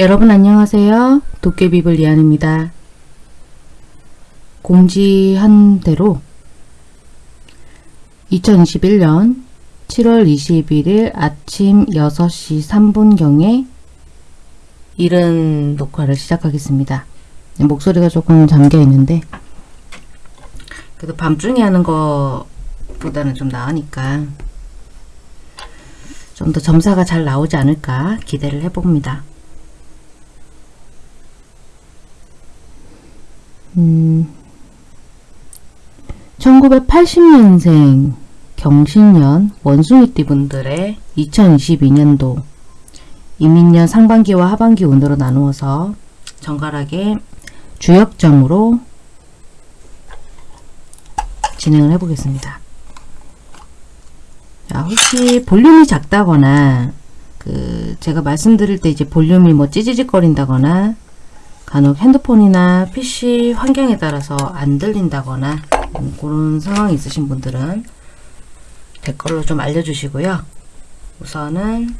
여러분 안녕하세요. 도깨비불 리안입니다. 공지한 대로 2021년 7월 21일 아침 6시 3분경에 이른 녹화를 시작하겠습니다. 목소리가 조금 잠겨 있는데 그래도 밤중에 하는 것보다는 좀 나으니까 좀 더 점사가 잘 나오지 않을까 기대를 해봅니다. 음, 1980년생 경신년 원숭이띠 분들의 2022년도 이민년 상반기와 하반기 운으로 나누어서 정갈하게 주역점으로 진행을 해보겠습니다. 자, 혹시 볼륨이 작다거나 그 제가 말씀드릴 때 이제 볼륨이 뭐 찌지직거린다거나 간혹 핸드폰이나 PC 환경에 따라서 안 들린다거나 음, 그런 상황이 있으신 분들은 댓글로 좀 알려주시고요. 우선은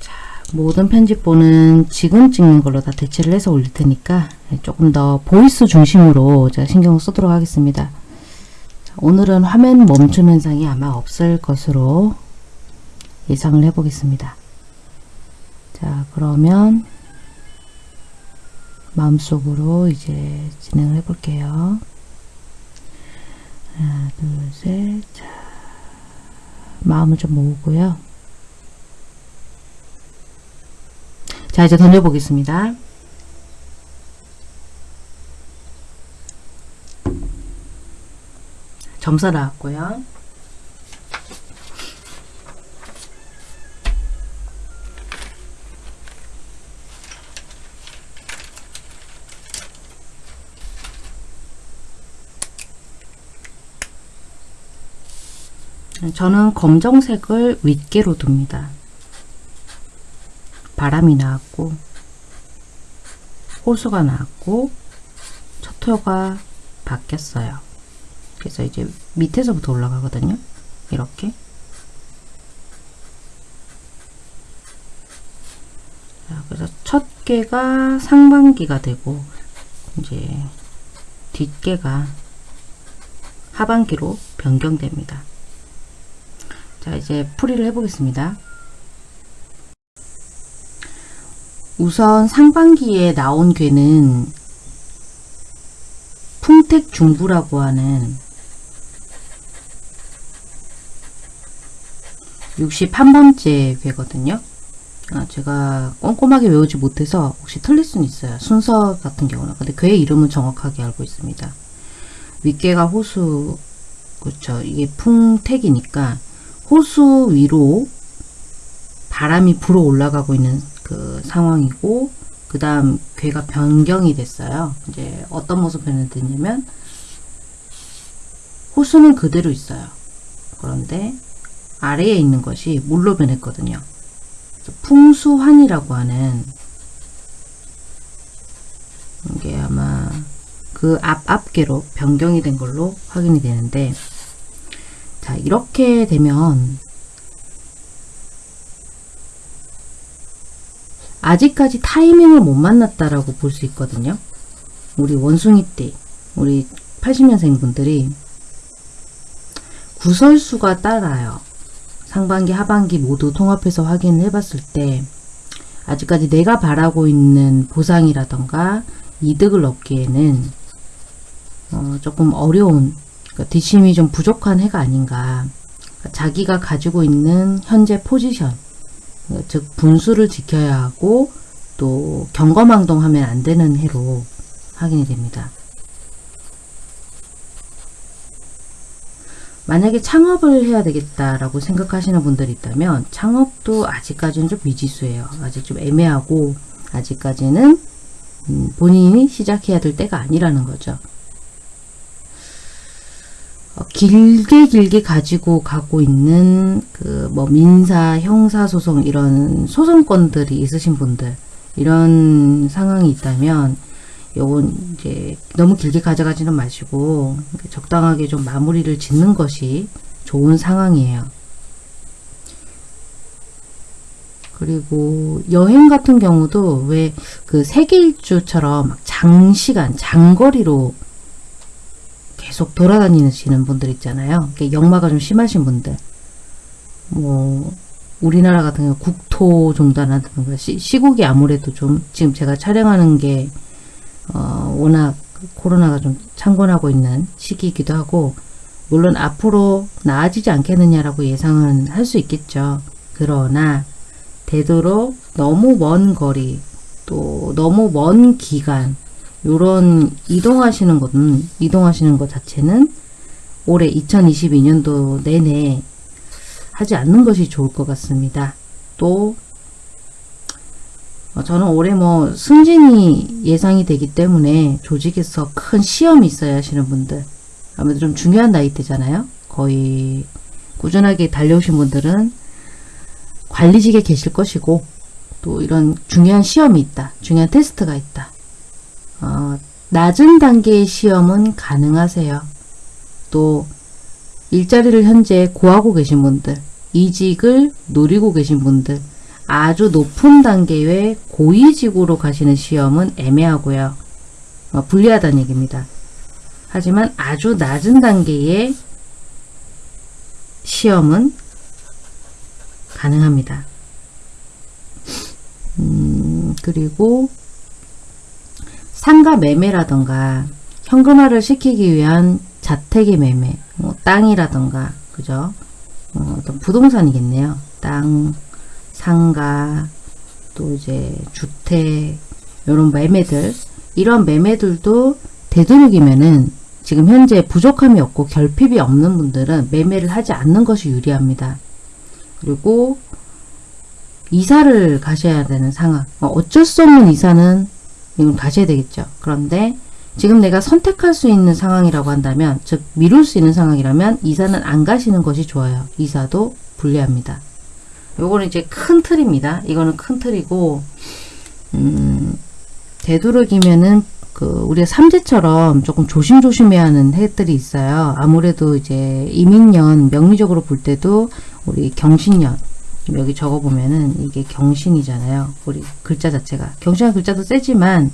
자, 모든 편집본은 지금 찍는 걸로 다 대체를 해서 올릴 테니까 조금 더 voice 중심으로 제가 신경을 쓰도록 하겠습니다. 자, 오늘은 화면 멈춤 현상이 아마 없을 것으로 예상을 해보겠습니다. 자 그러면 마음속으로 이제 진행을 해볼게요. 하나, 둘, 셋. 자, 마음을 좀 모으고요. 자, 이제 던져보겠습니다. 점사 나왔고요. 저는 검정색을 윗개로 둡니다. 바람이 나왔고 호수가 나왔고 첫토가 바뀌었어요. 그래서 이제 밑에서부터 올라가거든요. 이렇게 자, 그래서 첫 개가 상반기가 되고 이제 뒷개가 하반기로 변경됩니다. 자 이제 풀이를 해보겠습니다. 우선 상반기에 나온 괴는 풍택중부라고 하는 61번째 괴거든요. 아, 제가 꼼꼼하게 외우지 못해서 혹시 틀릴 수는 있어요. 순서 같은 경우는. 근데 괴 이름은 정확하게 알고 있습니다. 윗괴가 호수, 그렇죠. 이게 풍택이니까 호수 위로 바람이 불어 올라가고 있는 그 상황이고 그 다음 괴가 변경이 됐어요. 이제 어떤 모습 변했냐면 호수는 그대로 있어요. 그런데 아래에 있는 것이 물로 변했거든요. 풍수환이라고 하는 이게 아마 그 앞 앞계로 변경이 된 걸로 확인이 되는데 자 이렇게 되면 아직까지 타이밍을 못 만났다라고 볼 수 있거든요. 우리 원숭이띠, 우리 80년생 분들이 구설수가 따라요. 상반기, 하반기 모두 통합해서 확인을 해봤을 때 아직까지 내가 바라고 있는 보상이라던가 이득을 얻기에는 어, 조금 어려운 그러니까 뒷심이 좀 부족한 해가 아닌가. 그러니까 자기가 가지고 있는 현재 포지션, 즉 분수를 지켜야 하고 또 경거망동하면 안 되는 해로 확인이 됩니다. 만약에 창업을 해야 되겠다라고 생각하시는 분들이 있다면 창업도 아직까지는 좀 미지수예요. 아직 좀 애매하고 아직까지는 음, 본인이 시작해야 될 때가 아니라는 거죠. 어, 길게 길게 가지고 가고 있는 그 뭐 민사, 형사 소송 이런 소송권들이 있으신 분들 이런 상황이 있다면 요건 이제 너무 길게 가져가지는 마시고 적당하게 좀 마무리를 짓는 것이 좋은 상황이에요. 그리고 여행 같은 경우도 왜 그 세계 일주처럼 막 장시간, 장거리로 계속 돌아다니시는 분들 있잖아요. 역마가 좀 심하신 분들. 뭐 우리나라 같은 경우 국토 종단하든가 시, 시국이 아무래도 좀 지금 제가 촬영하는 게 어, 워낙 코로나가 좀 창궐하고 있는 시기이기도 하고 물론 앞으로 나아지지 않겠느냐라고 예상은 할 수 있겠죠. 그러나 되도록 너무 먼 거리 또 너무 먼 기간 요런 이동하시는 것은 이동하시는 것 자체는 올해 2022년도 내내 하지 않는 것이 좋을 것 같습니다. 또 어, 저는 올해 뭐 승진이 예상이 되기 때문에 조직에서 큰 시험이 있어야 하시는 분들 아무래도 좀 중요한 나이대잖아요. 거의 꾸준하게 달려오신 분들은 관리직에 계실 것이고 또 이런 중요한 시험이 있다. 중요한 테스트가 있다. 어, 낮은 단계의 시험은 가능하세요. 또 일자리를 현재 구하고 계신 분들, 이직을 노리고 계신 분들, 아주 높은 단계의 고위직으로 가시는 시험은 애매하고요. 어, 불리하다는 얘기입니다. 하지만 아주 낮은 단계의 시험은 가능합니다. 음, 그리고 상가 매매라던가 현금화를 시키기 위한 자택의 매매, 뭐 땅이라던가, 그죠? 어, 어떤 부동산이겠네요. 땅, 상가, 또 이제 주택, 이런 매매들, 이런 매매들도 되도록이면은 지금 현재 부족함이 없고 결핍이 없는 분들은 매매를 하지 않는 것이 유리합니다. 그리고 이사를 가셔야 되는 상황. 어, 어쩔 수 없는 이사는 이건 가셔야 되겠죠. 그런데 지금 내가 선택할 수 있는 상황이라고 한다면, 즉 미룰 수 있는 상황이라면 이사는 안 가시는 것이 좋아요. 이사도 불리합니다. 요거는 이제 큰 틀입니다. 이거는 큰 틀이고, 음, 되도록이면은 그 우리가 삼재처럼 조금 조심조심해야 하는 해들이 있어요. 아무래도 이제 이민년 명리적으로 볼 때도 우리 경신년 여기 적어보면은 이게 경신이잖아요. 우리 글자 자체가 경신한 글자도 세지만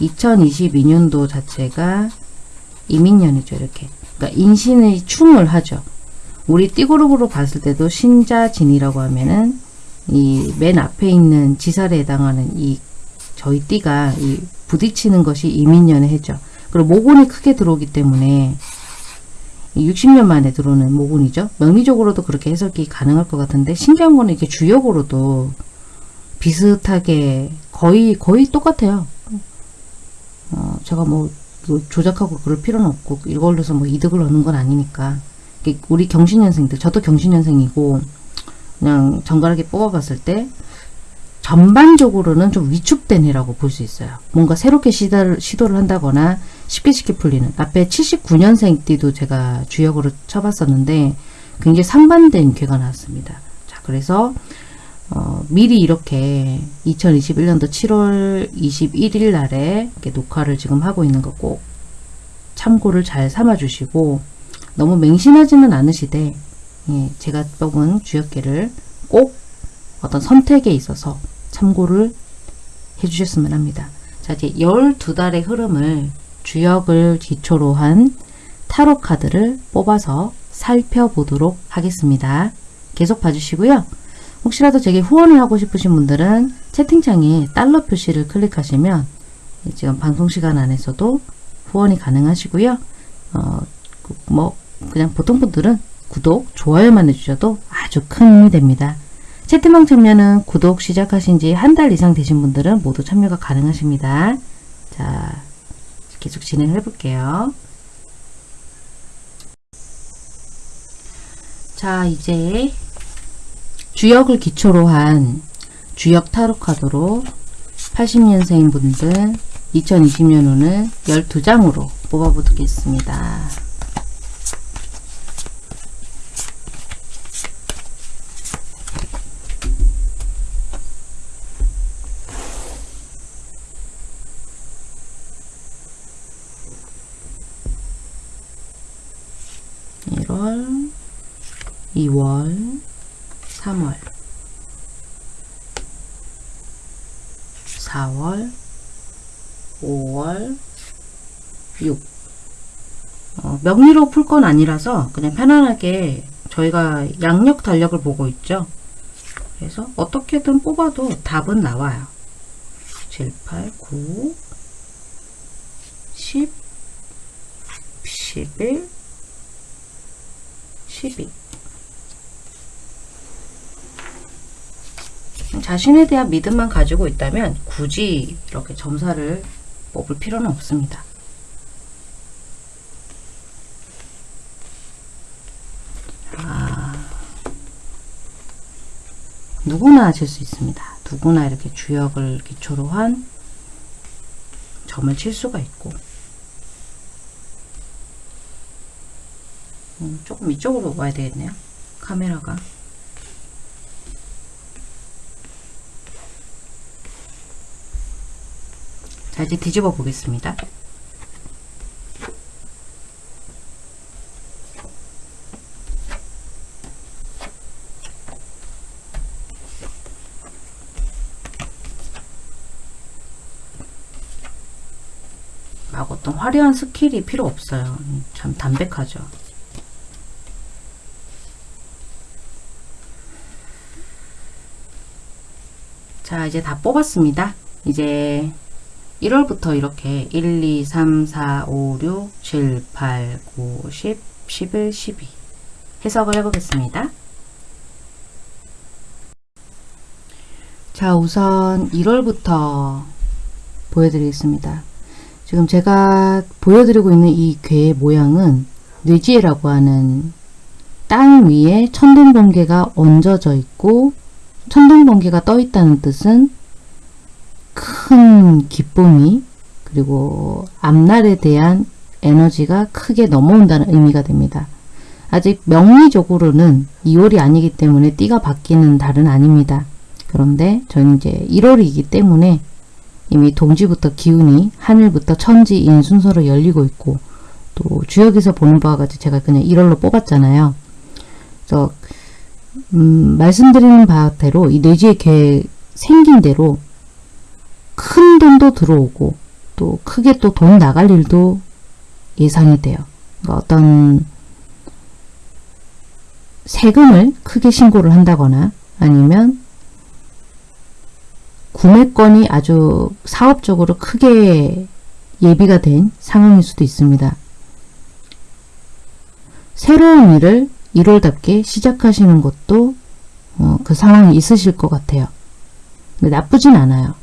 2022년도 자체가 이민년이죠. 이렇게 그러니까 인신의 충을 하죠. 우리 띠그룹으로 봤을 때도 신자진이라고 하면은 이 맨 앞에 있는 지살에 해당하는 이 저희 띠가 이 부딪히는 것이 이민년의 해죠. 그리고 모곤이 크게 들어오기 때문에 60년 만에 들어오는 모곤이죠. 명리적으로도 그렇게 해석이 가능할 것 같은데 신기한 거는 이게 주역으로도 비슷하게 거의 거의 똑같아요. 어, 제가 뭐, 뭐 조작하고 그럴 필요는 없고 이걸로서 뭐 이득을 얻는 건 아니니까 우리 경신년생들 저도 경신년생이고 그냥 정갈하게 뽑아봤을 때 전반적으로는 좀 위축된 해라고 볼 수 있어요. 뭔가 새롭게 시도를, 시도를 한다거나 쉽게 쉽게 풀리는 앞에 79년생 띠도 제가 주역으로 쳐봤었는데 굉장히 상반된 괴가 나왔습니다. 자 그래서 어, 미리 이렇게 2021년도 7월 21일 날에 녹화를 지금 하고 있는 거 꼭 참고를 잘 삼아 주시고 너무 맹신하지는 않으시되 예, 제가 뽑은 주역계를 꼭 어떤 선택에 있어서 참고를 해주셨으면 합니다. 자, 이제 12달의 흐름을 주역을 기초로 한 타로 카드를 뽑아서 살펴보도록 하겠습니다. 계속 봐주시고요. 혹시라도 제게 후원을 하고 싶으신 분들은 채팅창에 달러 표시를 클릭하시면 지금 방송 시간 안에서도 후원이 가능하시고요. 어, 뭐 그냥 보통 분들은 구독, 좋아요만 해주셔도 아주 큰 힘이 됩니다. 채팅방 참여는 구독 시작하신 지 한 달 이상 되신 분들은 모두 참여가 가능하십니다. 자, 계속 진행을 해볼게요. 자, 이제 주역을 기초로 한 주역 타로 카드로 80년생 분들 2020년호는 12장으로 뽑아보겠습니다. 1월, 2월, 3월 4월, 5월, 6. 어, 명리로 풀 건 아니라서 그냥 편안하게 저희가 양력 달력을 보고 있죠. 그래서 어떻게든 뽑아도 답은 나와요. 7, 8, 9, 10, 11, 12. 자신에 대한 믿음만 가지고 있다면 굳이 이렇게 점사를 뽑을 필요는 없습니다. 아, 누구나 하실 수 있습니다. 누구나 이렇게 주역을 기초로 한 점을 칠 수가 있고 음, 조금 이쪽으로 와야 되겠네요. 카메라가 자 이제 뒤집어 보겠습니다. 막 어떤 화려한 skill이 필요 없어요. 참 담백하죠. 자 이제 다 뽑았습니다. 이제 1월부터 이렇게 1, 2, 3, 4, 5, 6, 7, 8, 9, 10, 11, 12 해석을 해보겠습니다. 자 우선 1월부터 보여드리겠습니다. 지금 제가 보여드리고 있는 이 괴의 모양은 뇌지혜라고 하는 땅 위에 천둥 번개가 얹어져 있고 천둥번개가 떠 있다는 뜻은 큰 기쁨이 그리고 앞날에 대한 에너지가 크게 넘어온다는 의미가 됩니다. 아직 명리적으로는 2월이 아니기 때문에 띠가 바뀌는 달은 아닙니다. 그런데 저는 이제 1월이기 때문에 이미 동지부터 기운이 하늘부터 천지인 순서로 열리고 있고 또 주역에서 보는 바와 같이 제가 그냥 1월로 뽑았잖아요. 그래서 음, 말씀드리는 바대로 이 뇌지의 개 생긴 대로 큰 돈도 들어오고 또 크게 또 돈 나갈 일도 예상이 돼요. 그러니까 어떤 세금을 크게 신고를 한다거나 아니면 구매권이 아주 사업적으로 크게 예비가 된 상황일 수도 있습니다. 새로운 일을 1월답게 시작하시는 것도 어, 그 상황이 있으실 것 같아요. 나쁘진 않아요.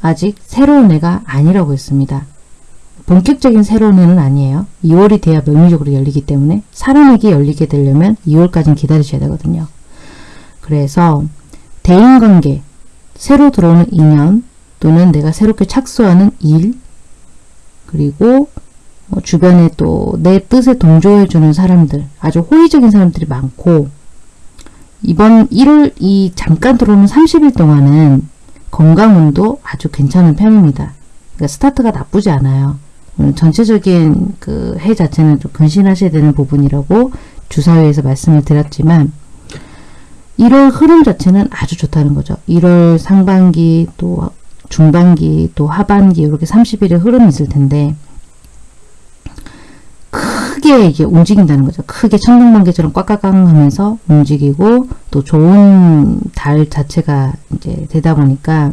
아직 새로운 애가 아니라고 했습니다. 본격적인 새로운 애는 아니에요. 2월이 돼야 명리적으로 열리기 때문에 사람에게 열리게 되려면 2월까지는 기다리셔야 되거든요. 그래서 대인관계, 새로 들어오는 인연 또는 내가 새롭게 착수하는 일 그리고 뭐 주변에 또 내 뜻에 동조해주는 사람들 아주 호의적인 사람들이 많고 이번 1월 이 잠깐 들어오는 30일 동안은 건강운도 아주 괜찮은 편입니다. 그러니까 스타트가 나쁘지 않아요. 전체적인 그 해 자체는 좀 근신하셔야 되는 부분이라고 주사위에서 말씀을 드렸지만 1월 흐름 자체는 아주 좋다는 거죠. 1월 상반기 또 중반기 또 하반기 이렇게 30일의 흐름이 있을 텐데 크게 이게 움직인다는 거죠. 크게 천둥번개처럼 꽉꽉꽉 하면서 움직이고 또 좋은 달 자체가 이제 되다 보니까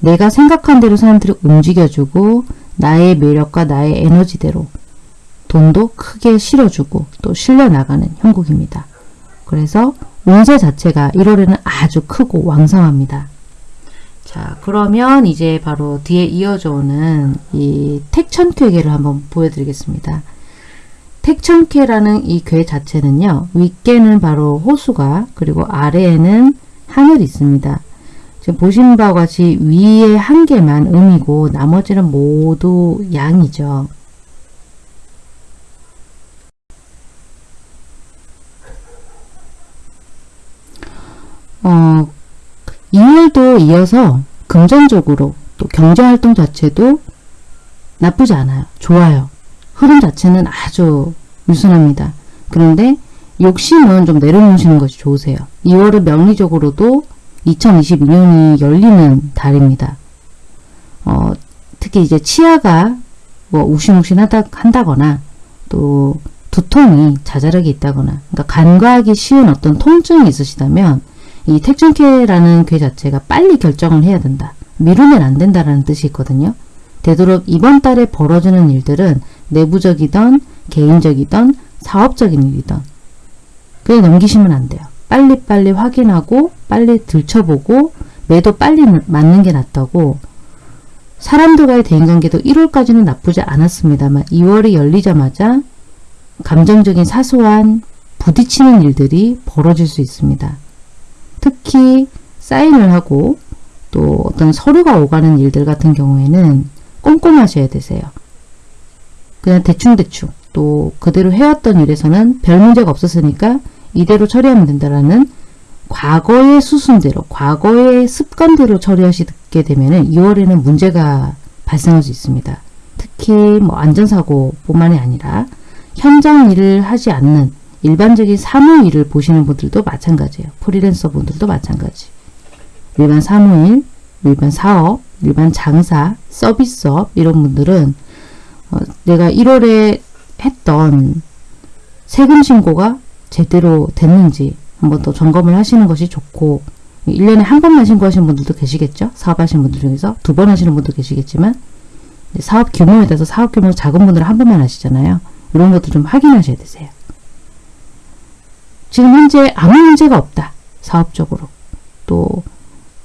내가 생각한 대로 사람들이 움직여주고 나의 매력과 나의 에너지대로 돈도 크게 실어주고 또 실려나가는 형국입니다. 그래서 운세 자체가 1월에는 아주 크고 왕성합니다. 자 그러면 이제 바로 뒤에 이어져 오는 이 택천쾌계를 한번 보여드리겠습니다. 택천쾌라는 이 괴 자체는요. 윗개는 바로 호수가 그리고 아래에는 하늘이 있습니다. 지금 보신 바와 같이 위에 한 개만 음이고 나머지는 모두 양이죠. 어, 2월도 이어서 금전적으로 또 경제활동 자체도 나쁘지 않아요. 좋아요. 흐름 자체는 아주 유순합니다. 그런데 욕심은 좀 내려놓으시는 것이 좋으세요. 2월은 명리적으로도 2022년이 열리는 달입니다. 특히 이제 치아가 뭐 욱신욱신하다 한다거나 또 두통이 자잘하게 있다거나 그러니까 간과하기 쉬운 어떤 통증이 있으시다면 이 택준케라는 괴 자체가 빨리 결정을 해야 된다. 미루면 안 된다라는 뜻이 있거든요. 되도록 이번 달에 벌어지는 일들은 내부적이던 개인적이던 사업적인 일이던 그게 넘기시면 안 돼요. 빨리빨리 확인하고 빨리 들춰보고 매도 빨리 맞는 게 낫다고 사람들과의 대인관계도 1월까지는 나쁘지 않았습니다만 2월이 열리자마자 감정적인 사소한 부딪히는 일들이 벌어질 수 있습니다. 특히 사인을 하고 또 어떤 서류가 오가는 일들 같은 경우에는 꼼꼼하셔야 되세요. 그냥 대충대충 또 그대로 해왔던 일에서는 별 문제가 없었으니까 이대로 처리하면 된다라는 과거의 수순대로 과거의 습관대로 처리하시게 되면 2월에는 문제가 발생할 수 있습니다. 특히 뭐 안전사고 뿐만이 아니라 현장 일을 하지 않는 일반적인 사무 일을 보시는 분들도 마찬가지예요. 프리랜서 분들도 마찬가지. 일반 사무일, 일반 사업, 일반 장사, 서비스업 이런 분들은 어, 내가 1월에 했던 세금 신고가 제대로 됐는지 한번 더 점검을 하시는 것이 좋고 1년에 한 번만 신고하시는 분들도 계시겠죠. 사업하시는 분들 중에서 두 번 하시는 분도 계시겠지만 사업 규모에 따라서 사업 규모 작은 분들은 한 번만 하시잖아요. 이런 것도 좀 확인하셔야 되세요. 지금 현재 아무 문제가 없다. 사업적으로. 또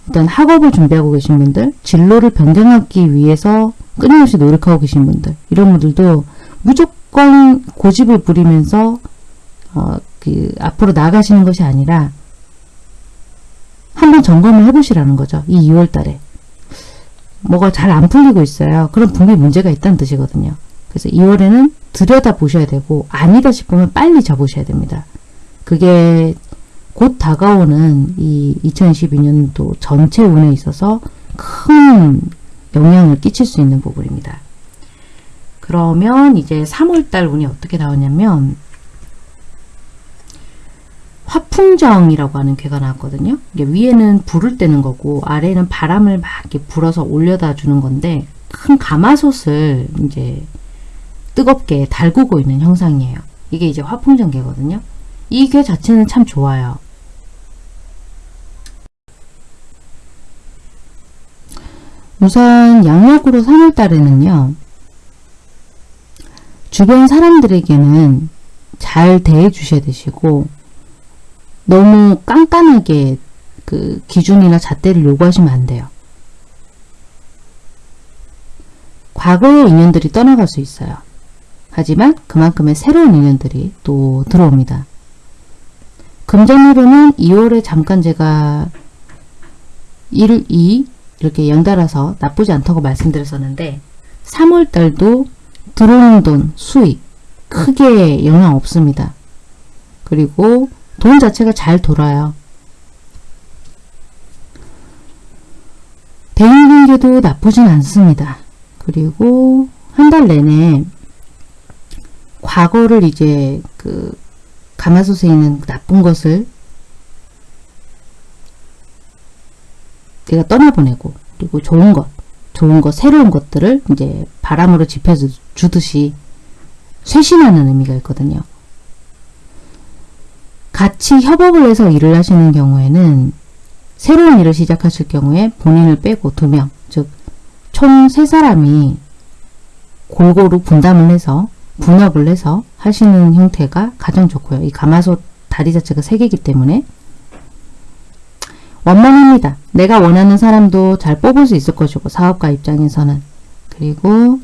일단 학업을 준비하고 계신 분들, 진로를 변경하기 위해서 끊임없이 노력하고 계신 분들, 이런 분들도 무조건 고집을 부리면서 어, 그 앞으로 나가시는 것이 아니라 한번 점검을 해보시라는 거죠. 이 2월 달에. 뭐가 잘 안 풀리고 있어요. 그럼 분명히 문제가 있다는 뜻이거든요. 그래서 2월에는 들여다 보셔야 되고 아니다 싶으면 빨리 접으셔야 됩니다. 그게 곧 다가오는 이 2022년도 전체 운에 있어서 큰 영향을 끼칠 수 있는 부분입니다. 그러면 이제 3월달 운이 어떻게 나오냐면 화풍정이라고 하는 괴가 나왔거든요. 위에는 불을 떼는 거고 아래는 바람을 막 이렇게 불어서 올려다 주는 건데 큰 가마솥을 이제 뜨겁게 달구고 있는 형상이에요. 이게 이제 화풍정괴거든요. 이 괴 자체는 참 좋아요. 우선 양력으로 3월달에는요. 주변 사람들에게는 잘 대해 주셔야 되시고 너무 깐깐하게 그 기준이나 잣대를 요구하시면 안 돼요. 과거의 인연들이 떠나갈 수 있어요. 하지만 그만큼의 새로운 인연들이 또 들어옵니다. 금전으로는 2월에 잠깐 제가 1, 2 이렇게 연달아서 나쁘지 않다고 말씀드렸었는데 3월달도 들어오는 돈, 수익 크게 영향 없습니다. 그리고 돈 자체가 잘 돌아요. 대인관계도 나쁘진 않습니다. 그리고 한 달 내내 과거를 이제 그 가마솥에 있는 나쁜 것을 내가 떠나보내고 그리고 좋은 것, 좋은 것, 새로운 것들을 이제 바람으로 지펴주듯이 쇄신하는 의미가 있거든요. 같이 협업을 해서 일을 하시는 경우에는 새로운 일을 시작하실 경우에 본인을 빼고 두 명, 즉 총 세 사람이 골고루 분담을 해서 분업을 해서 하시는 형태가 가장 좋고요. 이 가마솥 다리 자체가 세 개이기 때문에 원만합니다. 내가 원하는 사람도 잘 뽑을 수 있을 것이고 사업가 입장에서는 그리고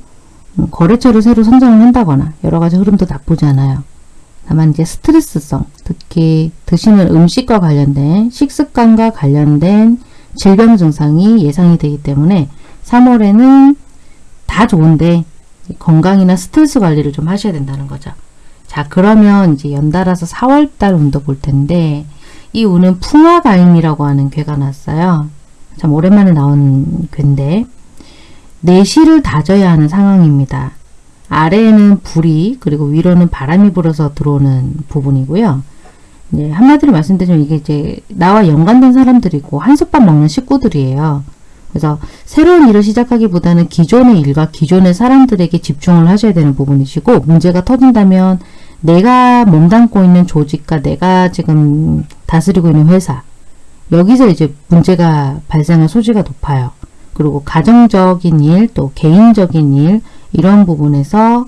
음, 거래처를 새로 선정을 한다거나 여러 가지 흐름도 나쁘지 않아요. 다만 이제 스트레스성, 특히 드시는 음식과 관련된 식습관과 관련된 질병 증상이 예상이 되기 때문에 3월에는 다 좋은데 건강이나 스트레스 관리를 좀 하셔야 된다는 거죠. 자 그러면 이제 연달아서 4월달 운도 볼 텐데 이 운은 풍화가임이라고 하는 괴가 났어요. 참 오랜만에 나온 괴인데 내실을 다져야 하는 상황입니다. 아래에는 불이 그리고 위로는 바람이 불어서 들어오는 부분이고요. 네, 한마디로 말씀드리면 이게 이제 나와 연관된 사람들이고 한솥밥 먹는 식구들이에요. 그래서 새로운 일을 시작하기보다는 기존의 일과 기존의 사람들에게 집중을 하셔야 되는 부분이시고 문제가 터진다면 내가 몸담고 있는 조직과 내가 지금 다스리고 있는 회사 여기서 이제 문제가 발생할 소지가 높아요. 그리고 가정적인 일, 또 개인적인 일 이런 부분에서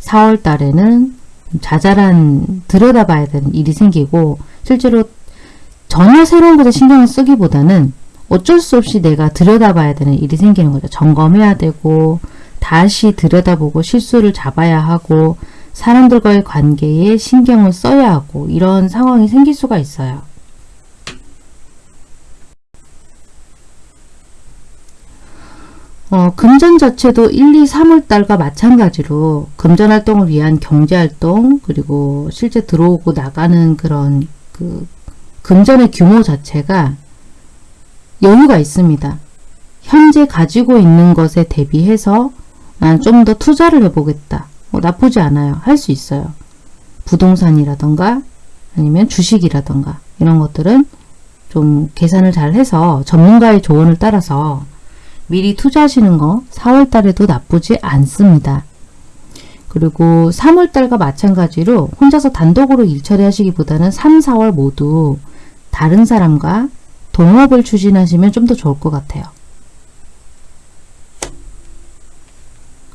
4월 달에는 자잘한 들여다봐야 되는 일이 생기고 실제로 전혀 새로운 것에 신경을 쓰기보다는 어쩔 수 없이 내가 들여다봐야 되는 일이 생기는 거죠. 점검해야 되고 다시 들여다보고 실수를 잡아야 하고 사람들과의 관계에 신경을 써야 하고 이런 상황이 생길 수가 있어요. 어, 금전 자체도 1, 2, 3월 달과 마찬가지로 금전 활동을 위한 경제 활동 그리고 실제 들어오고 나가는 그런 그 금전의 규모 자체가 여유가 있습니다. 현재 가지고 있는 것에 대비해서 좀더 투자를 해보겠다. 뭐 나쁘지 않아요. 할 수 있어요. 부동산이라던가 아니면 주식이라던가 이런 것들은 좀 계산을 잘 해서 전문가의 조언을 따라서 미리 투자하시는 거 4월 달에도 나쁘지 않습니다. 그리고 3월 달과 마찬가지로 혼자서 단독으로 일 처리 하시기보다는 3, 4월 모두 다른 사람과 동업을 추진하시면 좀 더 좋을 것 같아요.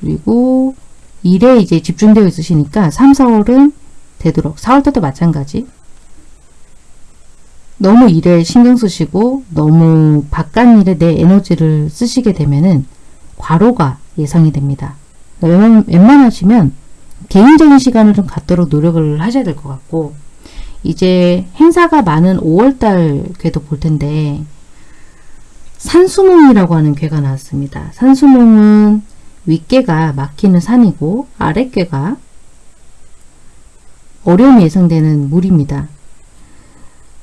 그리고 일에 이제 집중되어 있으시니까 3, 4월은 되도록 4월 때도 마찬가지 너무 일에 신경 쓰시고 너무 바깥 일에 내 에너지를 쓰시게 되면은 과로가 예상이 됩니다. 웬만, 웬만하시면 개인적인 시간을 좀 갖도록 노력을 하셔야 될 것 같고 이제 행사가 많은 5월달 궤도 볼 텐데 산수몽이라고 하는 궤가 나왔습니다. 산수몽은 윗괴가 막히는 산이고 아랫괴가 어려움이 예상되는 물입니다.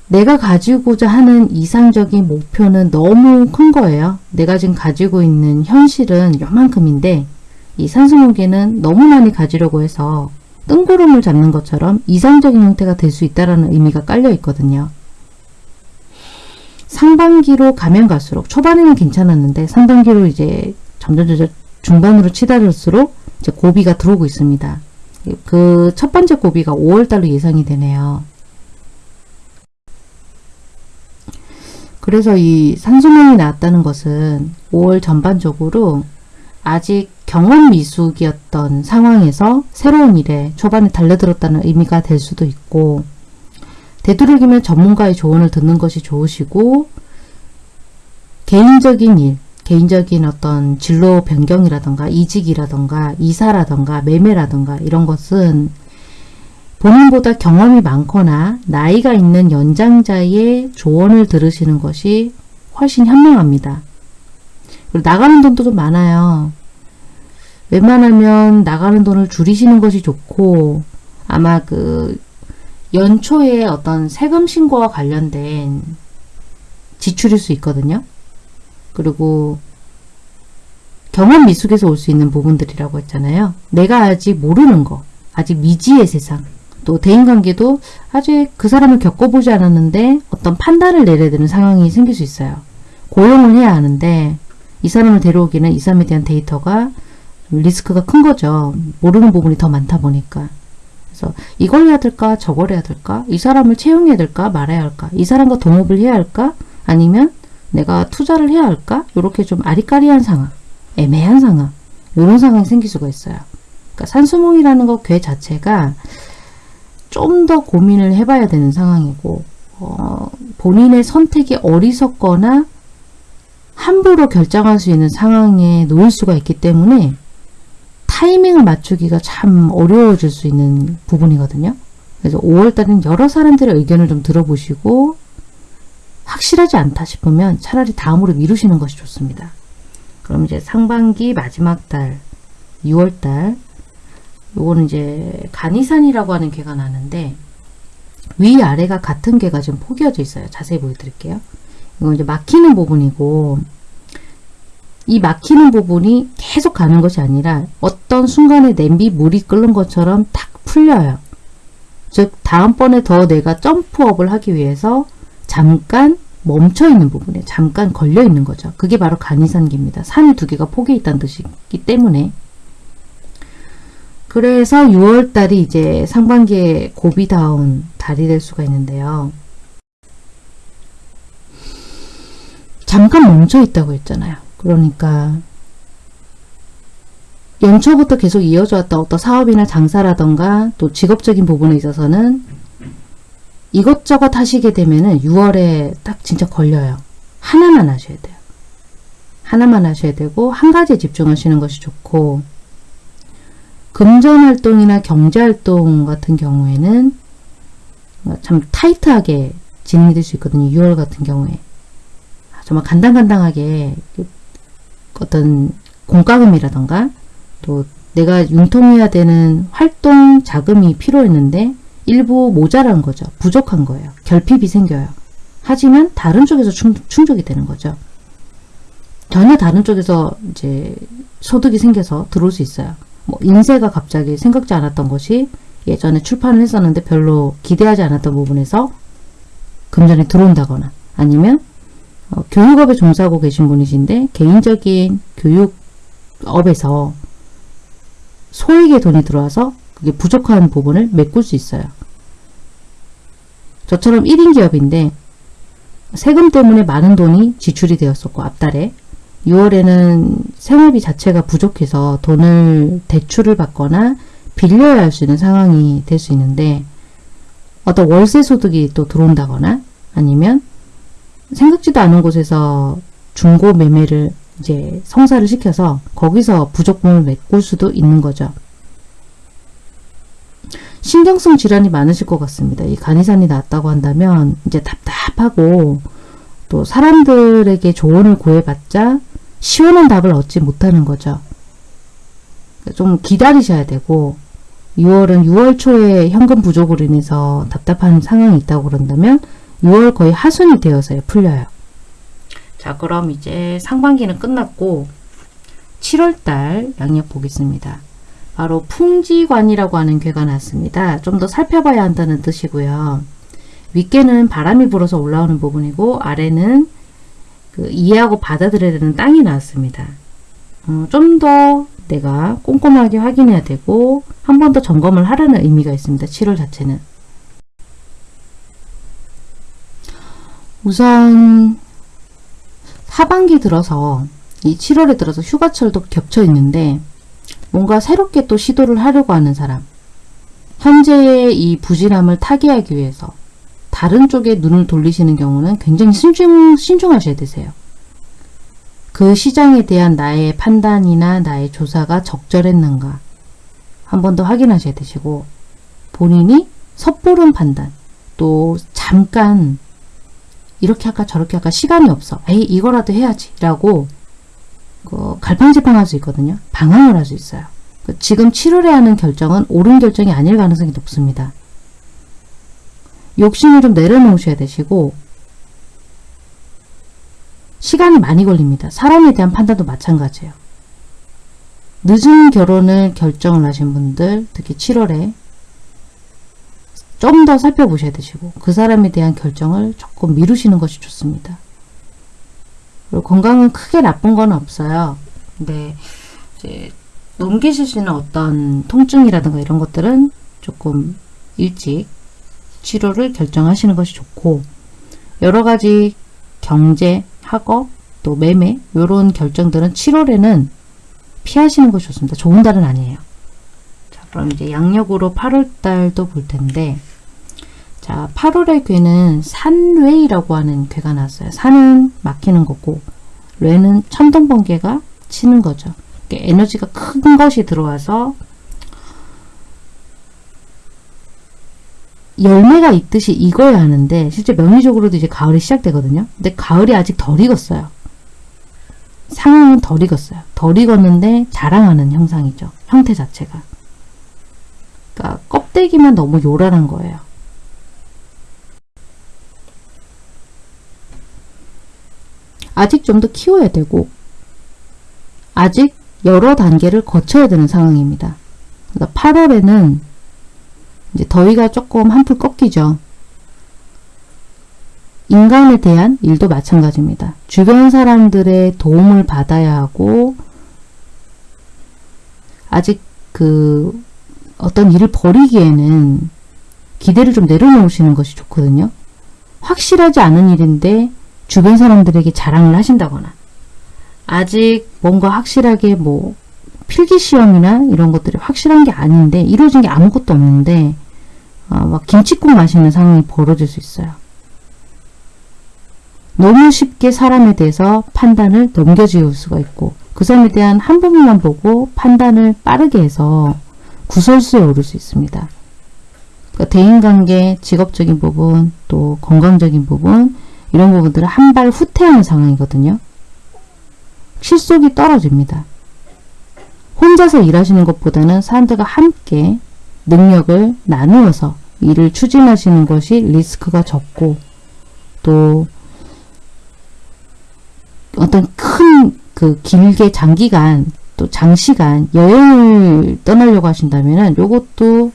내가 가지고자 하는 이상적인 목표는 너무 큰 거예요. 내가 지금 가지고 있는 현실은 요만큼인데 이 산수목에는 너무 많이 가지려고 해서 뜬구름을 잡는 것처럼 이상적인 형태가 될 수 있다는 의미가 깔려 있거든요. 상반기로 가면 갈수록 초반에는 괜찮았는데 상반기로 이제 점점 중반으로 치달을수록 이제 고비가 들어오고 있습니다. 그 첫 번째 고비가 5월달로 예상이 되네요. 그래서 이 산수명이 나왔다는 것은 5월 전반적으로 아직 경험 미숙이었던 상황에서 새로운 일에 초반에 달려들었다는 의미가 될 수도 있고 되도록이면 전문가의 조언을 듣는 것이 좋으시고 개인적인 일, 개인적인 어떤 진로 변경이라던가 이직이라던가 이사라던가 매매라던가 이런 것은 본인보다 경험이 많거나 나이가 있는 연장자의 조언을 들으시는 것이 훨씬 현명합니다. 그리고 나가는 돈도 좀 많아요. 웬만하면 나가는 돈을 줄이시는 것이 좋고 아마 그 연초에 어떤 세금 신고와 관련된 지출일 수 있거든요. 그리고 경험 미숙에서 올 수 있는 부분들이라고 했잖아요. 내가 아직 모르는 거, 아직 미지의 세상, 또 대인관계도 아직 그 사람을 겪어보지 않았는데 어떤 판단을 내려야 되는 상황이 생길 수 있어요. 고용을 해야 하는데 이 사람을 데려오기는 이 사람에 대한 데이터가 리스크가 큰 거죠. 모르는 부분이 더 많다 보니까. 그래서 이걸 해야 될까 저걸 해야 될까 이 사람을 채용해야 될까 말아야 할까 이 사람과 동업을 해야 할까 아니면 내가 투자를 해야 할까 이렇게 좀 아리까리한 상황 애매한 상황 이런 상황이 생길 수가 있어요. 그러니까 산수몽이라는 것괴 자체가 좀 더 고민을 해봐야 되는 상황이고 어, 본인의 선택이 어리석거나 함부로 결정할 수 있는 상황에 놓일 수가 있기 때문에 타이밍을 맞추기가 참 어려워질 수 있는 부분이거든요. 그래서 5월달은 여러 사람들의 의견을 좀 들어보시고 확실하지 않다 싶으면 차라리 다음으로 미루시는 것이 좋습니다. 그럼 이제 상반기 마지막 달 6월달 요거는 이제 간이산이라고 하는 괴가 나는데 위아래가 같은 괴가 좀 포개어져 있어요. 자세히 보여드릴게요. 이거 이제 막히는 부분이고 이 막히는 부분이 계속 가는 것이 아니라 어떤 순간에 냄비 물이 끓는 것처럼 탁 풀려요. 즉 다음번에 더 내가 점프업을 하기 위해서 잠깐 멈춰 있는 부분에 잠깐 걸려 있는 거죠. 그게 바로 간이산기입니다. 산이 두 개가 포개 있다는 뜻이기 때문에 그래서 6월 달이 이제 상반기에 고비다운 달이 될 수가 있는데요. 잠깐 멈춰 있다고 했잖아요. 그러니까 연초부터 계속 이어져 왔던 어떤 사업이나 장사라던가 또 직업적인 부분에 있어서는 이것저것 하시게 되면은 6월에 딱 진짜 걸려요. 하나만 하셔야 돼요. 하나만 하셔야 되고 한 가지에 집중하시는 것이 좋고 금전 활동이나 경제 활동 같은 경우에는 참 타이트하게 진행이 될수 있거든요. 6월 같은 경우에 정말 간당간당하게 어떤 공과금이라던가 또 내가 융통해야 되는 활동 자금이 필요했는데 일부 모자란 거죠. 부족한 거예요. 결핍이 생겨요. 하지만 다른 쪽에서 충족이 되는 거죠. 전혀 다른 쪽에서 이제 소득이 생겨서 들어올 수 있어요. 뭐 인쇄가 갑자기 생각지 않았던 것이 예전에 출판을 했었는데 별로 기대하지 않았던 부분에서 금전에 들어온다거나 아니면 어, 교육업에 종사하고 계신 분이신데 개인적인 교육업에서 소액의 돈이 들어와서 부족한 부분을 메꿀 수 있어요. 저처럼 1인 기업인데 세금 때문에 많은 돈이 지출이 되었었고 앞달에 6월에는 생활비 자체가 부족해서 돈을 대출을 받거나 빌려야 할 수 있는 상황이 될 수 있는데 어떤 월세 소득이 또 들어온다거나 아니면 생각지도 않은 곳에서 중고 매매를 이제 성사를 시켜서 거기서 부족분을 메꿀 수도 있는 거죠. 신경성 질환이 많으실 것 같습니다. 이 간이산이 났다고 한다면 이제 답답하고 또 사람들에게 조언을 구해봤자 시원한 답을 얻지 못하는 거죠. 좀 기다리셔야 되고 6월은 6월 초에 현금 부족으로 인해서 답답한 상황이 있다고 그런다면 6월 거의 하순이 되어서야 풀려요. 자 그럼 이제 상반기는 끝났고 7월달 양력 보겠습니다. 바로 풍지관이라고 하는 괴가 났습니다. 좀 더 살펴봐야 한다는 뜻이고요. 윗개는 바람이 불어서 올라오는 부분이고 아래는 그 이해하고 받아들여야 되는 땅이 나왔습니다. 어, 좀더 내가 꼼꼼하게 확인해야 되고 한 번 더 점검을 하라는 의미가 있습니다. 7월 자체는. 우선 하반기 들어서 이 7월에 들어서 휴가철도 겹쳐 있는데 뭔가 새롭게 또 시도를 하려고 하는 사람 현재의 이 부진함을 타개하기 위해서 다른 쪽에 눈을 돌리시는 경우는 굉장히 신중, 신중하셔야 되세요. 그 시장에 대한 나의 판단이나 나의 조사가 적절했는가 한 번 더 확인하셔야 되시고 본인이 섣부른 판단 또 잠깐 이렇게 할까 저렇게 할까 시간이 없어 에이 이거라도 해야지 라고 그 갈팡질팡 할 수 있거든요. 방황을 할 수 있어요. 그 지금 7월에 하는 결정은 옳은 결정이 아닐 가능성이 높습니다. 욕심을 좀 내려놓으셔야 되시고 시간이 많이 걸립니다. 사람에 대한 판단도 마찬가지예요. 늦은 결혼을 결정을 하신 분들 특히 7월에 좀 더 살펴보셔야 되시고 그 사람에 대한 결정을 조금 미루시는 것이 좋습니다. 건강은 크게 나쁜 건 없어요. 근데 이제 있는 어떤 통증이라든가 이런 것들은 조금 일찍 치료를 결정하시는 것이 좋고 여러 가지 경제, 학업, 또 매매 이런 결정들은 7월에는 피하시는 것이 좋습니다. 좋은 달은 아니에요. 그럼 이제 양력으로 8월달도 볼 텐데 자 8월의 괴는 산외이라고 하는 괴가 나왔어요. 산은 막히는 거고 뇌는 천둥번개가 치는 거죠. 에너지가 큰 것이 들어와서 열매가 있듯이 익어야 하는데 실제 명의적으로도 이제 가을이 시작되거든요. 근데 가을이 아직 덜 익었어요. 상황은 덜 익었어요. 덜 익었는데 자랑하는 형상이죠. 형태 자체가. 그러니까 껍데기만 너무 요란한 거예요. 아직 좀 더 키워야 되고 아직 여러 단계를 거쳐야 되는 상황입니다. 그러니까 8월에는 이제 더위가 조금 한풀 꺾이죠. 인간에 대한 일도 마찬가지입니다. 주변 사람들의 도움을 받아야 하고 아직 그 어떤 일을 벌이기에는 기대를 좀 내려놓으시는 것이 좋거든요. 확실하지 않은 일인데 주변 사람들에게 자랑을 하신다거나 아직 뭔가 확실하게 뭐 필기 시험이나 이런 것들이 확실한 게 아닌데 이루어진 게 아무것도 없는데 아, 막 김치국 마시는 상황이 벌어질 수 있어요. 너무 쉽게 사람에 대해서 판단을 넘겨지울 수가 있고 그 사람에 대한 한 부분만 보고 판단을 빠르게 해서 구설수에 오를 수 있습니다. 그러니까 대인관계, 직업적인 부분, 또 건강적인 부분 이런 부분들을 한발 후퇴하는 상황이거든요. 실속이 떨어집니다. 혼자서 일하시는 것보다는 사람들과 함께 능력을 나누어서 일을 추진하시는 것이 리스크가 적고 또 어떤 큰 그 길게 장기간 또 장시간 여행을 떠나려고 하신다면 요것도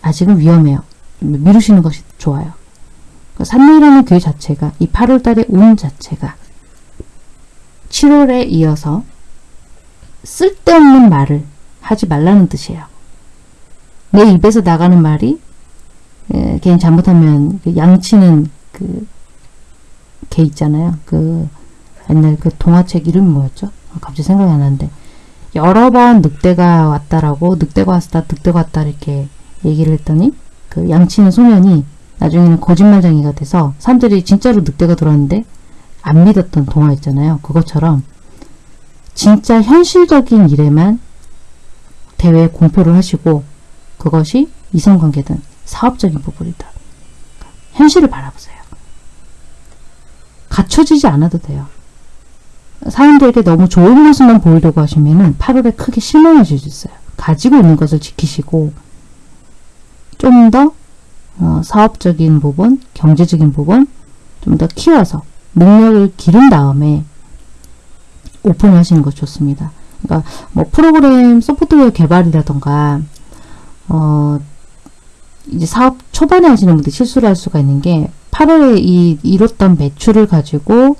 아직은 위험해요. 미루시는 것이 좋아요. 산리라는 교회 자체가 이 8월달의 운 자체가 7월에 이어서 쓸데없는 말을 하지 말라는 뜻이에요. 내 입에서 나가는 말이 에, 괜히 잘못하면 그 양치는 그 개 있잖아요. 그 옛날 그 동화책 이름이 뭐였죠? 아, 갑자기 생각이 안 나는데 여러 번 늑대가 왔다라고 늑대가 왔다 늑대가 왔다 이렇게 얘기를 했더니 그 양치는 소년이 나중에는 거짓말쟁이가 돼서 사람들이 진짜로 늑대가 들어왔는데 안 믿었던 동화 있잖아요. 그것처럼 진짜 현실적인 일에만 대회에 공표를 하시고 그것이 이성관계든 사업적인 부분이든 현실을 바라보세요. 갖춰지지 않아도 돼요. 사람들에게 너무 좋은 모습만 보이려고 하시면 은 8월에 크게 실망하실 수 있어요. 가지고 있는 것을 지키시고 좀 더 어, 사업적인 부분, 경제적인 부분 좀 더 키워서 능력을 기른 다음에 오픈하시는 것 좋습니다. 그러니까 뭐 프로그램 소프트웨어 개발이라던가 어 이제 사업 초반에 하시는 분들 실수를 할 수가 있는 게 8월에 이 이뤘던 매출을 가지고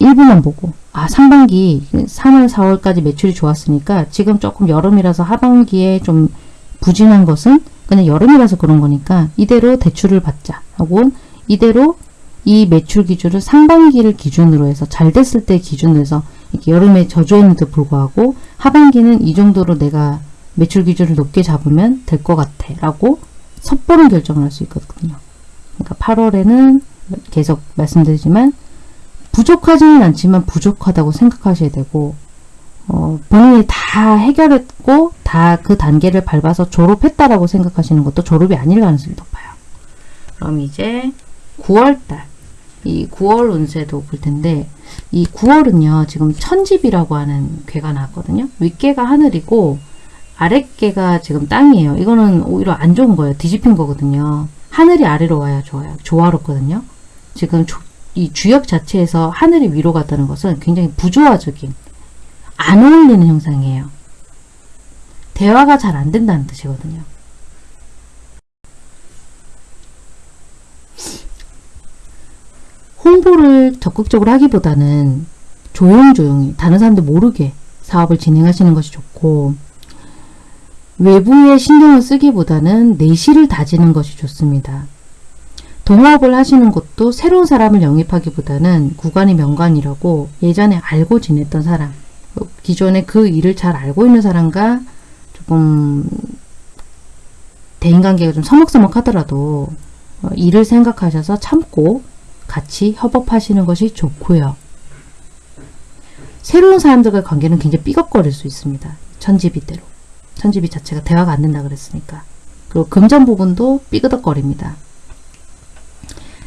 1부만 보고 아 상반기 3월 4월까지 매출이 좋았으니까 지금 조금 여름이라서 하반기에 좀 부진한 것은 그냥 여름이라서 그런 거니까 이대로 대출을 받자 하고 이대로 이 매출 기준을 상반기를 기준으로 해서 잘 됐을 때 기준으로 해서 여름에 저조했는데도 불구하고 하반기는 이 정도로 내가 매출 기준을 높게 잡으면 될 것 같아 라고 섣부른 결정을 할 수 있거든요. 그러니까 8월에는 계속 말씀드리지만 부족하지는 않지만 부족하다고 생각하셔야 되고 어, 본인이 다 해결했고 다 그 단계를 밟아서 졸업했다라고 생각하시는 것도 졸업이 아닐 가능성이 높아요. 그럼 이제 9월달 이 9월 운세도 볼 텐데 이 9월은요 지금 천집이라고 하는 괴가 나왔거든요. 윗괴가 하늘이고 아랫괴가 지금 땅이에요. 이거는 오히려 안 좋은 거예요. 뒤집힌 거거든요. 하늘이 아래로 와야 좋아요. 조화롭거든요. 지금 조, 이 주역 자체에서 하늘이 위로 갔다는 것은 굉장히 부조화적인 안 어울리는 형상이에요. 대화가 잘 안 된다는 뜻이거든요. 홍보를 적극적으로 하기보다는 조용조용히 다른 사람들 모르게 사업을 진행하시는 것이 좋고 외부에 신경을 쓰기보다는 내실을 다지는 것이 좋습니다. 동업을 하시는 것도 새로운 사람을 영입하기보다는 구간이 명관이라고 예전에 알고 지냈던 사람 기존에 그 일을 잘 알고 있는 사람과 조금 대인관계가 좀 서먹서먹하더라도 어, 일을 생각하셔서 참고 같이 협업하시는 것이 좋고요. 새로운 사람들과의 관계는 굉장히 삐걱거릴 수 있습니다. 천지비대로. 천지비 자체가 대화가 안 된다 그랬으니까. 그리고 금전 부분도 삐그덕거립니다.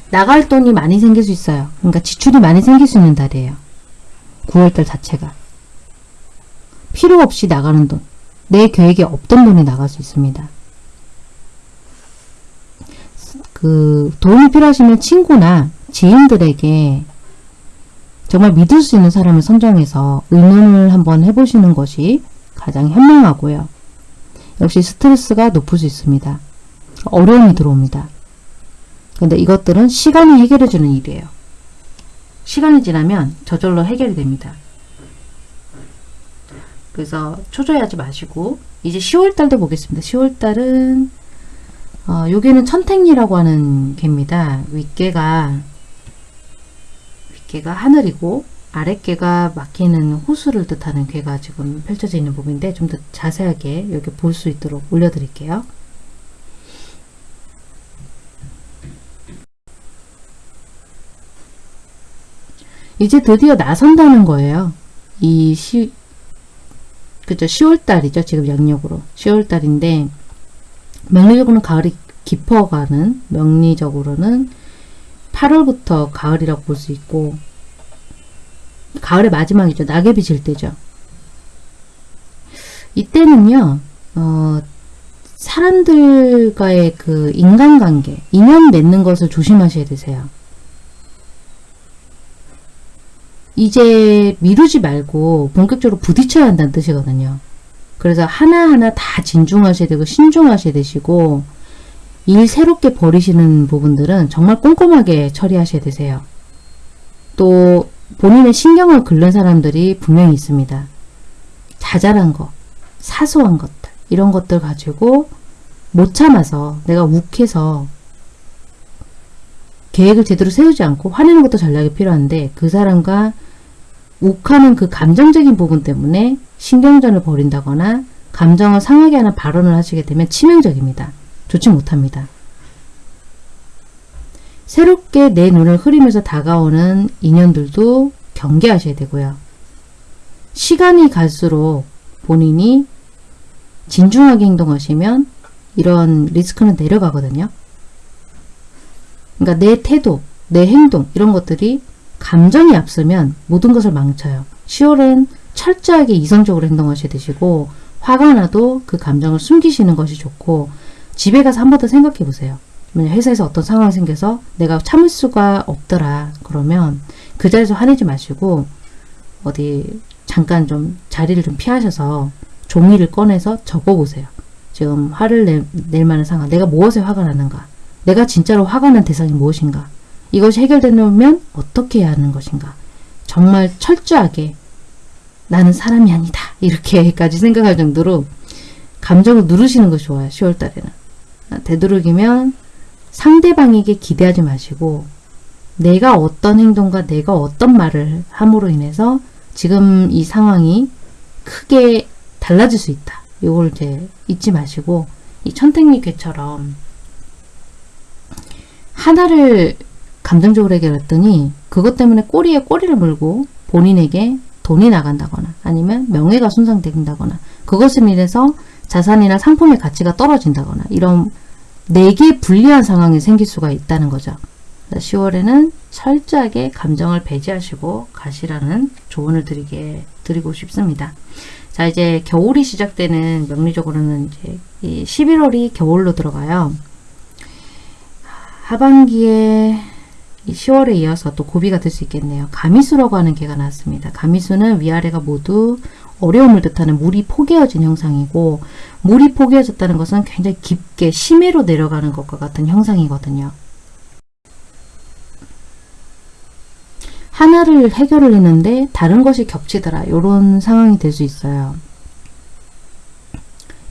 나갈 돈이 많이 생길 수 있어요. 그러니까 지출이 많이 생길 수 있는 달이에요. 9월달 자체가. 필요 없이 나가는 돈. 내 계획에 없던 돈이 나갈 수 있습니다. 그 도움이 필요하시면 친구나 지인들에게 정말 믿을 수 있는 사람을 선정해서 의논을 한번 해보시는 것이 가장 현명하고요. 역시 스트레스가 높을 수 있습니다. 어려움이 들어옵니다. 근데 이것들은 시간이 해결해주는 일이에요. 시간이 지나면 저절로 해결이 됩니다. 그래서 초조해하지 마시고 이제 10월달도 보겠습니다. 10월달은 어, 여기는 천택리라고 하는 개입니다. 윗개가 윗개가 하늘이고 아랫개가 막히는 호수를 뜻하는 괴가 지금 펼쳐져 있는 부분인데 좀 더 자세하게 여기 볼 수 있도록 올려드릴게요. 이제 드디어 나선다는 거예요. 이 시, 그죠. 10월달이죠. 지금 양력으로. 10월달인데, 명리적으로는 가을이 깊어가는, 명리적으로는 8월부터 가을이라고 볼 수 있고, 가을의 마지막이죠. 낙엽이 질 때죠. 이때는요, 어, 사람들과의 그 인간관계, 인연 맺는 것을 조심하셔야 되세요. 이제 미루지 말고 본격적으로 부딪혀야 한다는 뜻이거든요. 그래서 하나하나 다 진중하셔야 되고 신중하셔야 되시고 일 새롭게 버리시는 부분들은 정말 꼼꼼하게 처리하셔야 되세요. 또 본인의 신경을 긁는 사람들이 분명히 있습니다. 자잘한 거, 사소한 것들 이런 것들 가지고 못 참아서 내가 욱해서 계획을 제대로 세우지 않고 화내는 것도 전략이 필요한데 그 사람과 욱하는 그 감정적인 부분 때문에 신경전을 벌인다거나 감정을 상하게 하는 발언을 하시게 되면 치명적입니다. 좋지 못합니다. 새롭게 내 눈을 흐리면서 다가오는 인연들도 경계하셔야 되고요. 시간이 갈수록 본인이 진중하게 행동하시면 이런 리스크는 내려가거든요. 그러니까 내 태도, 내 행동 이런 것들이 감정이 앞서면 모든 것을 망쳐요. 10월은 철저하게 이성적으로 행동하셔야 되시고 화가 나도 그 감정을 숨기시는 것이 좋고 집에 가서 한 번 더 생각해 보세요. 회사에서 어떤 상황이 생겨서 내가 참을 수가 없더라 그러면 그 자리에서 화내지 마시고 어디 잠깐 좀 자리를 좀 피하셔서 종이를 꺼내서 적어보세요. 지금 화를 내, 낼 만한 상황 내가 무엇에 화가 나는가 내가 진짜로 화가 난 대상이 무엇인가 이것이 해결되려면 어떻게 해야 하는 것인가? 정말 철저하게 나는 사람이 아니다. 이렇게까지 생각할 정도로 감정을 누르시는 것이 좋아요 10월 달에는. 되도록이면 상대방에게 기대하지 마시고 내가 어떤 행동과 내가 어떤 말을 함으로 인해서 지금 이 상황이 크게 달라질 수 있다. 이걸 이제 잊지 마시고 이 천택미괴처럼 하나를 감정적으로 해결했더니 그것 때문에 꼬리에 꼬리를 물고 본인에게 돈이 나간다거나 아니면 명예가 손상된다거나 그것을 인해서 자산이나 상품의 가치가 떨어진다거나 이런 내게 불리한 상황이 생길 수가 있다는 거죠. 10월에는 철저하게 감정을 배제하시고 가시라는 조언을 드리게 드리고 싶습니다. 자 이제 겨울이 시작되는 명리적으로는 이제 11월이 겨울로 들어가요. 하반기에 10월에 이어서 또 고비가 될 수 있겠네요. 가미수라고 하는 개가 나왔습니다. 가미수는 위아래가 모두 어려움을 뜻하는 물이 포개어진 형상이고 물이 포개어졌다는 것은 굉장히 깊게 심해로 내려가는 것과 같은 형상이거든요. 하나를 해결을 했는데 다른 것이 겹치더라. 이런 상황이 될 수 있어요.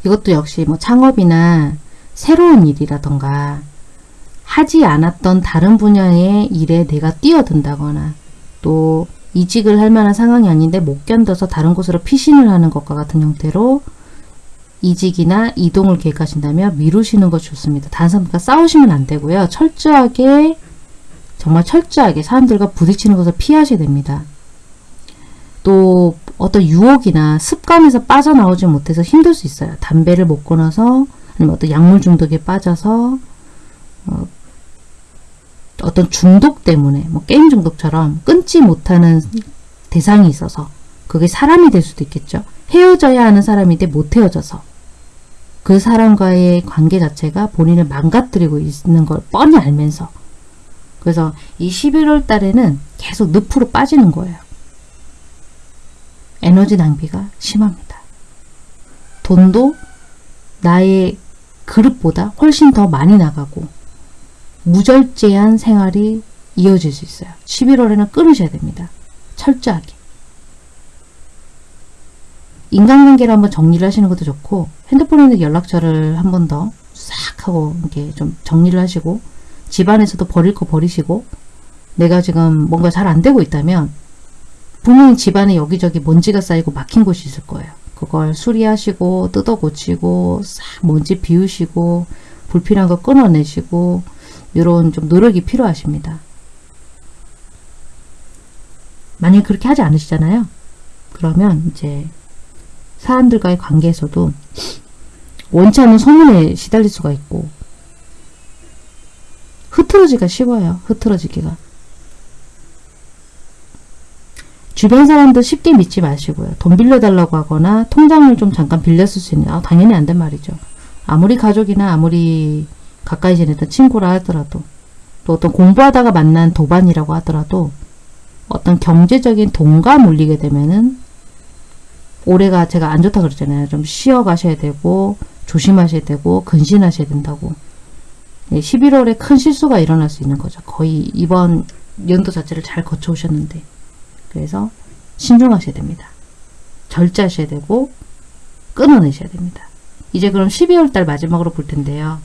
이것도 역시 뭐 창업이나 새로운 일이라던가 하지 않았던 다른 분야의 일에 내가 뛰어든다거나 또 이직을 할 만한 상황이 아닌데 못 견뎌서 다른 곳으로 피신을 하는 것과 같은 형태로 이직이나 이동을 계획하신다면 미루시는 것 좋습니다. 다른 사람들과 싸우시면 안 되고요. 철저하게 정말 철저하게 사람들과 부딪히는 것을 피하셔야 됩니다. 또 어떤 유혹이나 습관에서 빠져나오지 못해서 힘들 수 있어요. 담배를 못 끊어서 아니면 어떤 약물 중독에 빠져서 어, 어떤 중독 때문에 뭐 게임 중독처럼 끊지 못하는 대상이 있어서 그게 사람이 될 수도 있겠죠. 헤어져야 하는 사람인데 못 헤어져서 그 사람과의 관계 자체가 본인을 망가뜨리고 있는 걸 뻔히 알면서 그래서 이 11월 달에는 계속 늪으로 빠지는 거예요. 에너지 낭비가 심합니다. 돈도 나의 그릇보다 훨씬 더 많이 나가고 무절제한 생활이 이어질 수 있어요. 11월에는 끊으셔야 됩니다. 철저하게. 인간관계를 한번 정리를 하시는 것도 좋고 핸드폰에 있는 연락처를 한 번 더 싹 하고 이렇게 좀 정리를 하시고 집안에서도 버릴 거 버리시고 내가 지금 뭔가 잘 안 되고 있다면 분명히 집안에 여기저기 먼지가 쌓이고 막힌 곳이 있을 거예요. 그걸 수리하시고 뜯어 고치고 싹 먼지 비우시고 불필요한 거 끊어내시고 이런 좀 노력이 필요하십니다. 만약에 그렇게 하지 않으시잖아요. 그러면 이제 사람들과의 관계에서도 원치 않는 소문에 시달릴 수가 있고 흐트러지기가 쉬워요. 흐트러지기가. 주변 사람들 쉽게 믿지 마시고요. 돈 빌려달라고 하거나 통장을 좀 잠깐 빌렸을 수 있는 아, 당연히 안 된 말이죠. 아무리 가족이나 아무리 가까이 지냈던 친구라 하더라도 또 어떤 공부하다가 만난 도반이라고 하더라도 어떤 경제적인 돈과 물리게 되면은 올해가 제가 안 좋다 그랬잖아요. 좀 쉬어 가셔야 되고 조심하셔야 되고 근신하셔야 된다고. 11월에 큰 실수가 일어날 수 있는 거죠. 거의 이번 연도 자체를 잘 거쳐오셨는데 그래서 신중하셔야 됩니다. 절제하셔야 되고 끊어내셔야 됩니다. 이제 그럼 12월 달 마지막으로 볼 텐데요.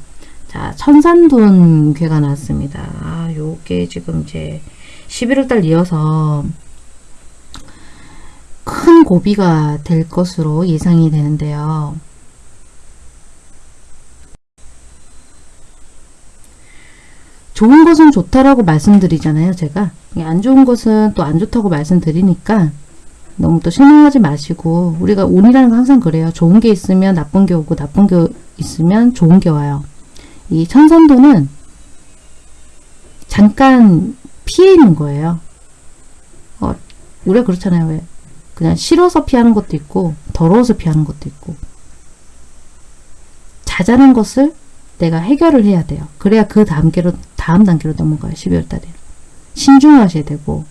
자, 천산돈 괴가 나왔습니다. 아, 요게 지금 이제 11월 달 이어서 큰 고비가 될 것으로 예상이 되는데요. 좋은 것은 좋다라고 말씀드리잖아요. 제가 안 좋은 것은 또 안 좋다고 말씀드리니까 너무 또 실망하지 마시고 우리가 운이라는 건 항상 그래요. 좋은 게 있으면 나쁜 게 오고 나쁜 게 있으면 좋은 게 와요. 이 천선도는 잠깐 피해 있는 거예요. 어, 우리가 그렇잖아요. 왜? 그냥 싫어서 피하는 것도 있고 더러워서 피하는 것도 있고 자잘한 것을 내가 해결을 해야 돼요. 그래야 그 단계로 다음 단계로 넘어가요. 12월 달에. 신중하셔야 되고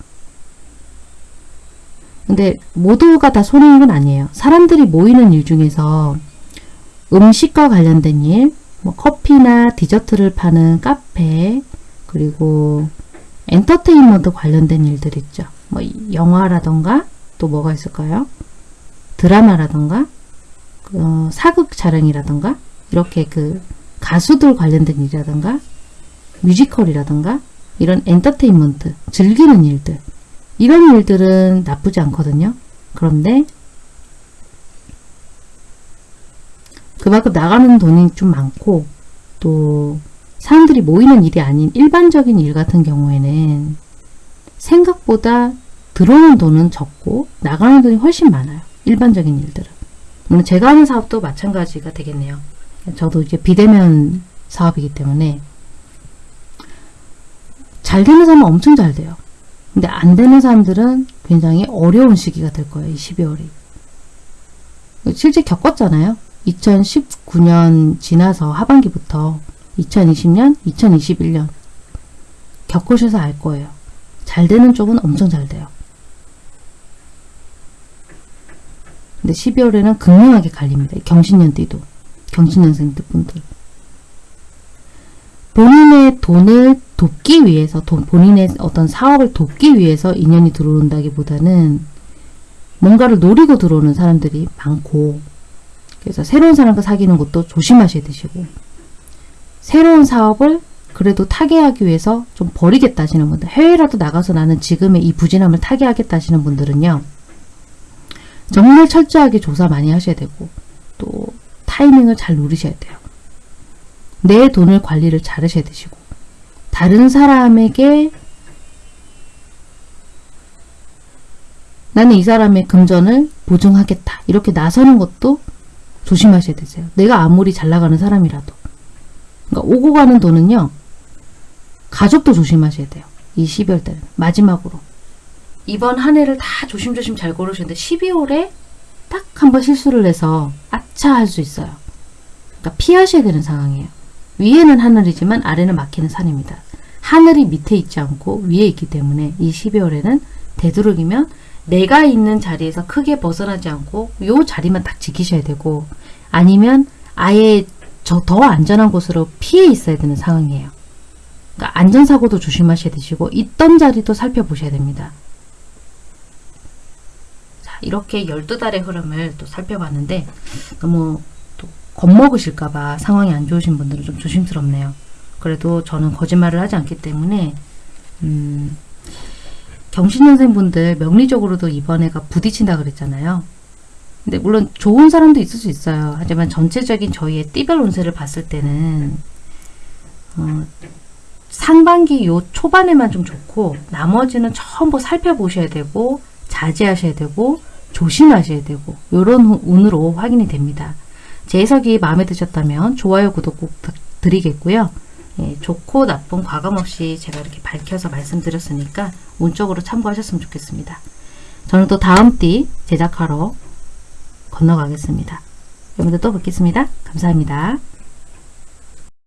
근데 모두가 다 손해인 건 아니에요. 사람들이 모이는 일 중에서 음식과 관련된 일, 뭐 커피나 디저트를 파는 카페, 그리고 엔터테인먼트 관련된 일들 있죠. 뭐 영화라던가 또 뭐가 있을까요? 드라마라던가 어, 사극 촬영이라던가 이렇게 그 가수들 관련된 일이라던가 뮤지컬이라던가 이런 엔터테인먼트 즐기는 일들 이런 일들은 나쁘지 않거든요. 그런데 그만큼 나가는 돈이 좀 많고 또 사람들이 모이는 일이 아닌 일반적인 일 같은 경우에는 생각보다 들어오는 돈은 적고 나가는 돈이 훨씬 많아요. 일반적인 일들은. 물론 제가 하는 사업도 마찬가지가 되겠네요. 저도 이제 비대면 사업이기 때문에 잘 되는 사람은 엄청 잘 돼요. 근데 안 되는 사람들은 굉장히 어려운 시기가 될 거예요. 이 12월이. 실제 겪었잖아요. 2019년 지나서 하반기부터 2020년, 2021년 겪으셔서 알 거예요. 잘 되는 쪽은 엄청 잘 돼요. 근데 12월에는 극명하게 갈립니다. 경신년띠도. 경신년생들 분들. 본인의 돈을 돕기 위해서 돈, 본인의 어떤 사업을 돕기 위해서 인연이 들어온다기보다는 뭔가를 노리고 들어오는 사람들이 많고 그래서 새로운 사람과 사귀는 것도 조심하셔야 되시고 새로운 사업을 그래도 타개하기 위해서 좀 버리겠다 하시는 분들 해외라도 나가서 나는 지금의 이 부진함을 타개하겠다 하시는 분들은요 정말 철저하게 조사 많이 하셔야 되고 또 타이밍을 잘 누리셔야 돼요. 내 돈을 관리를 잘 하셔야 되시고 다른 사람에게 나는 이 사람의 금전을 보증하겠다 이렇게 나서는 것도 조심하셔야 되세요. 내가 아무리 잘 나가는 사람이라도 그러니까 오고 가는 돈은요. 가족도 조심하셔야 돼요. 이 12월 달에 마지막으로 이번 한 해를 다 조심조심 잘 고르셨는데 12월에 딱 한 번 실수를 해서 아차 할 수 있어요. 그러니까 피하셔야 되는 상황이에요. 위에는 하늘이지만 아래는 막히는 산입니다. 하늘이 밑에 있지 않고 위에 있기 때문에 이 12월에는 되도록이면 내가 있는 자리에서 크게 벗어나지 않고 요 자리만 딱 지키셔야 되고 아니면 아예 저 더 안전한 곳으로 피해 있어야 되는 상황이에요. 그러니까 안전사고도 조심하셔야 되시고 있던 자리도 살펴보셔야 됩니다. 자, 이렇게 12달의 흐름을 또 살펴봤는데 너무 또 겁먹으실까봐 상황이 안 좋으신 분들은 좀 조심스럽네요. 그래도 저는 거짓말을 하지 않기 때문에 음, 경신년생분들 명리적으로도 이번 해가 부딪힌다 그랬잖아요. 근데 물론 좋은 사람도 있을 수 있어요. 하지만 전체적인 저희의 띠별 운세를 봤을 때는 어, 상반기 요 초반에만 좀 좋고 나머지는 전부 살펴보셔야 되고 자제하셔야 되고 조심하셔야 되고 요런 후- 운으로 확인이 됩니다. 제 해석이 마음에 드셨다면 좋아요, 구독 꼭 부탁드리겠고요. 예, 좋고 나쁜 과감 없이 제가 이렇게 밝혀서 말씀드렸으니까 운적으로 참고하셨으면 좋겠습니다. 저는 또 다음 띠 제작하러 건너가겠습니다. 여러분들 또 뵙겠습니다. 감사합니다.